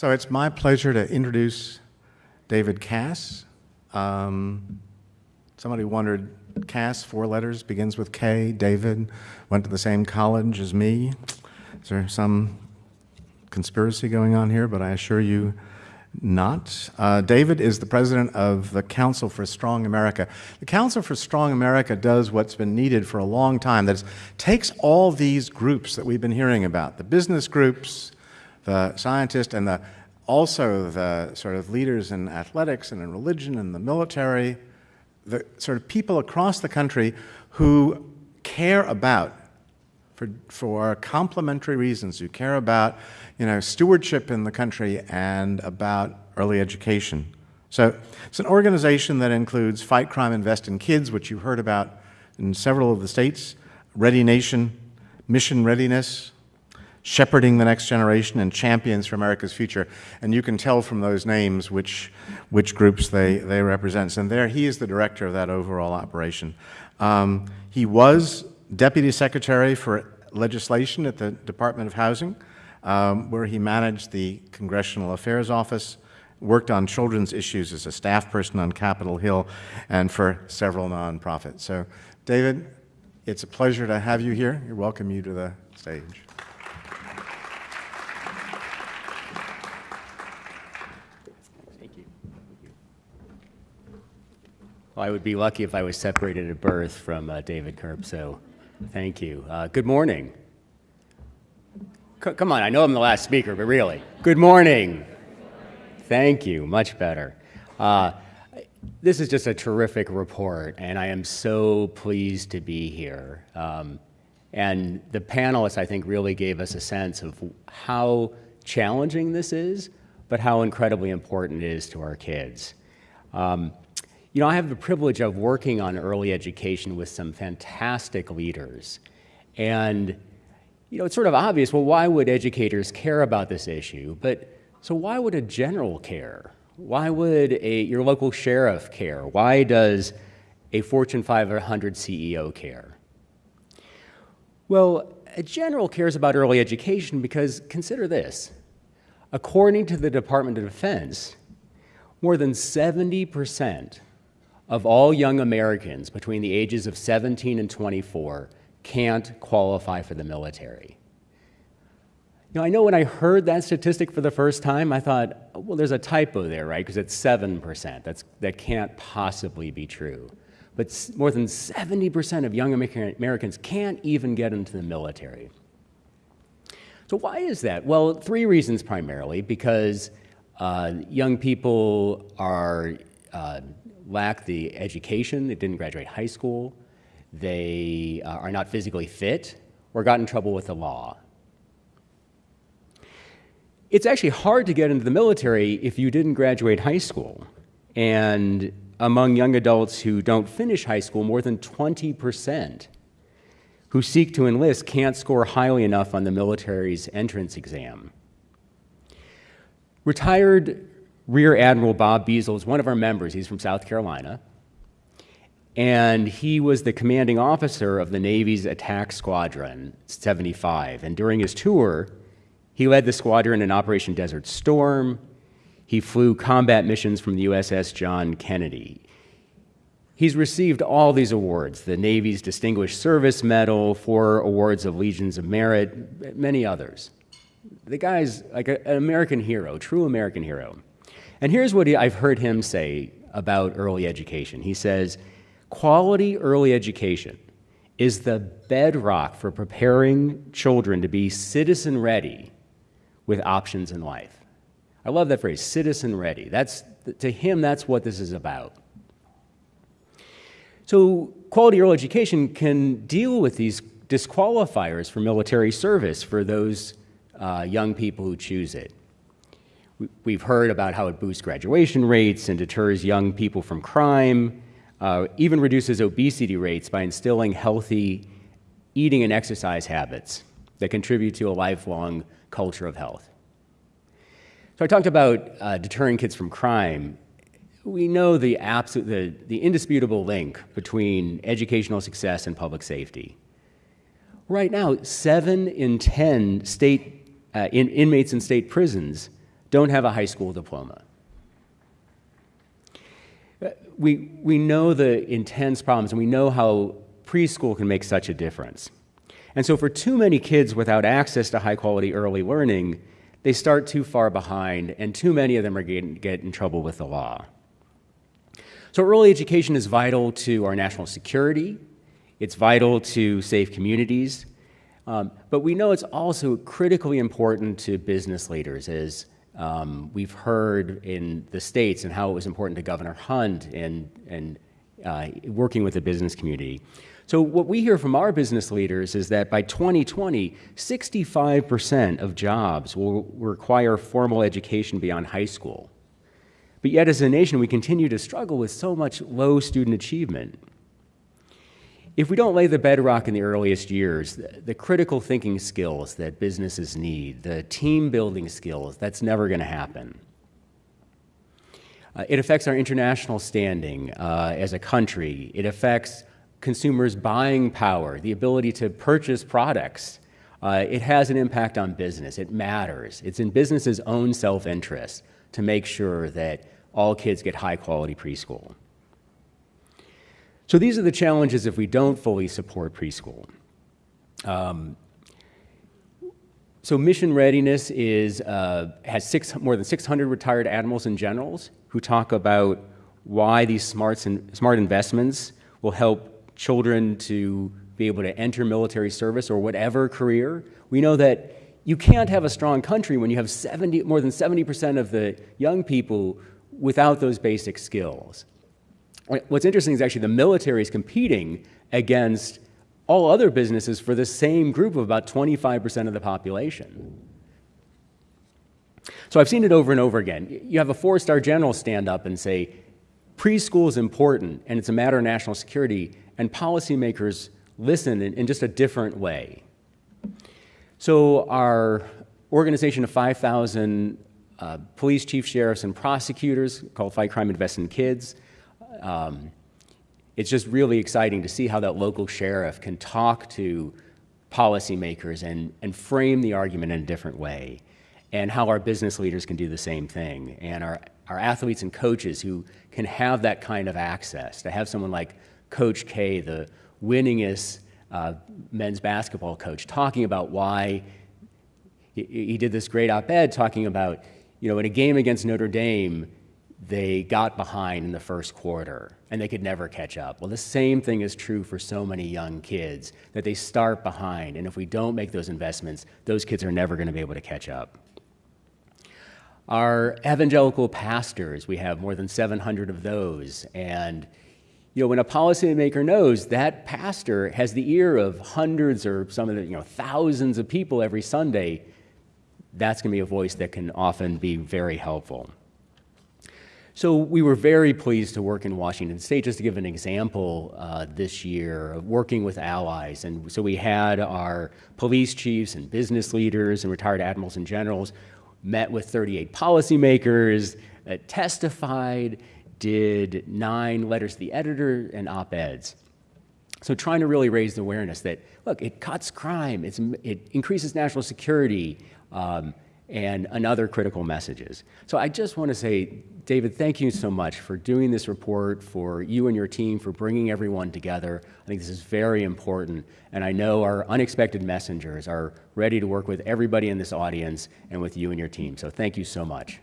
So it's my pleasure to introduce David Kass. Um, somebody wondered, Kass, four letters, begins with K. David went to the same college as me. Is there some conspiracy going on here? But I assure you, not. Uh, David is the president of the Council for Strong America. The Council for Strong America does what's been needed for a long time. That is, takes all these groups that we've been hearing about, the business groups, the scientists, and the, also the sort of leaders in athletics and in religion and the military, the sort of people across the country who care about for, for complementary reasons. who care about you know, stewardship in the country and about early education. So it's an organization that includes Fight Crime, Invest in Kids, which you heard about in several of the states, Ready Nation, Mission Readiness, Shepherding the Next Generation, and Champions for America's Future. And you can tell from those names which, which groups they, they represent. And there, he is the director of that overall operation. Um, he was Deputy Secretary for Legislation at the Department of Housing, um, where he managed the Congressional Affairs Office, worked on children's issues as a staff person on Capitol Hill, and for several nonprofits. So, David, it's a pleasure to have you here. We welcome you to the stage. Well, I would be lucky if I was separated at birth from uh, David Kirp, so Thank you. Uh, good morning. C come on, I know I'm the last speaker, but really. Good morning. Thank you. Much better. Uh, this is just a terrific report, and I am so pleased to be here. Um, and the panelists, I think, really gave us a sense of how challenging this is, but how incredibly important it is to our kids. Um, you know, I have the privilege of working on early education with some fantastic leaders. And, you know, it's sort of obvious, well, why would educators care about this issue? But so why would a general care? Why would a, your local sheriff care? Why does a Fortune 500 CEO care? Well, a general cares about early education because consider this. According to the Department of Defense, more than 70 percent of all young Americans between the ages of 17 and 24 can't qualify for the military. You know, I know when I heard that statistic for the first time, I thought, well, there's a typo there, right? Because it's 7%. That's, that can't possibly be true. But more than 70% of young Americans can't even get into the military. So, why is that? Well, three reasons primarily because uh, young people are uh, lack the education, they didn't graduate high school, they uh, are not physically fit, or got in trouble with the law. It's actually hard to get into the military if you didn't graduate high school. And among young adults who don't finish high school, more than 20% who seek to enlist can't score highly enough on the military's entrance exam. Retired Rear Admiral Bob Beazle is one of our members. He's from South Carolina. And he was the commanding officer of the Navy's attack squadron 75. And during his tour, he led the squadron in Operation Desert Storm. He flew combat missions from the USS John Kennedy. He's received all these awards the Navy's Distinguished Service Medal, four awards of Legions of Merit, many others. The guy's like a, an American hero, true American hero. And here's what I've heard him say about early education. He says, quality early education is the bedrock for preparing children to be citizen ready with options in life. I love that phrase, citizen ready. That's, to him, that's what this is about. So, quality early education can deal with these disqualifiers for military service for those uh, young people who choose it. We've heard about how it boosts graduation rates and deters young people from crime, uh, even reduces obesity rates by instilling healthy eating and exercise habits that contribute to a lifelong culture of health. So I talked about uh, deterring kids from crime. We know the, absolute, the, the indisputable link between educational success and public safety. Right now, seven in 10 state, uh, in, inmates in state prisons don't have a high school diploma. We, we know the intense problems and we know how preschool can make such a difference. And so, for too many kids without access to high quality early learning, they start too far behind, and too many of them are getting get in trouble with the law. So, early education is vital to our national security, it's vital to safe communities, um, but we know it's also critically important to business leaders, as um, we've heard in the states and how it was important to Governor Hunt and, and uh, working with the business community. So, what we hear from our business leaders is that by 2020, 65% of jobs will require formal education beyond high school. But yet, as a nation, we continue to struggle with so much low student achievement. If we don't lay the bedrock in the earliest years, the, the critical thinking skills that businesses need, the team building skills, that's never going to happen. Uh, it affects our international standing uh, as a country. It affects consumers' buying power, the ability to purchase products. Uh, it has an impact on business. It matters. It's in business's own self interest to make sure that all kids get high quality preschool. So these are the challenges if we don't fully support preschool. Um, so mission readiness is, uh, has six, more than 600 retired admirals and generals who talk about why these smarts and, smart investments will help children to be able to enter military service or whatever career. We know that you can't have a strong country when you have 70, more than 70% of the young people without those basic skills. What's interesting is actually the military is competing against all other businesses for the same group of about 25% of the population. So I've seen it over and over again. You have a four star general stand up and say, preschool is important and it's a matter of national security, and policymakers listen in, in just a different way. So, our organization of 5,000 uh, police chief, sheriffs, and prosecutors called Fight Crime Invest in Kids. Um, it's just really exciting to see how that local sheriff can talk to policymakers and, and frame the argument in a different way, and how our business leaders can do the same thing, and our, our athletes and coaches who can have that kind of access, to have someone like Coach K, the winningest uh, men's basketball coach, talking about why he, he did this great op ed talking about, you know, in a game against Notre Dame, they got behind in the first quarter and they could never catch up. Well, the same thing is true for so many young kids that they start behind, and if we don't make those investments, those kids are never going to be able to catch up. Our evangelical pastors, we have more than 700 of those, and you know, when a policymaker knows that pastor has the ear of hundreds or some of the, you know, thousands of people every Sunday, that's going to be a voice that can often be very helpful. So we were very pleased to work in Washington State. Just to give an example, uh, this year of working with allies, and so we had our police chiefs and business leaders and retired admirals and generals met with 38 policymakers, uh, testified, did nine letters to the editor and op-eds. So trying to really raise the awareness that look, it cuts crime, it increases national security, um, and, and other critical messages. So I just want to say, David, thank you so much for doing this report, for you and your team, for bringing everyone together. I think this is very important, and I know our unexpected messengers are ready to work with everybody in this audience and with you and your team. So thank you so much.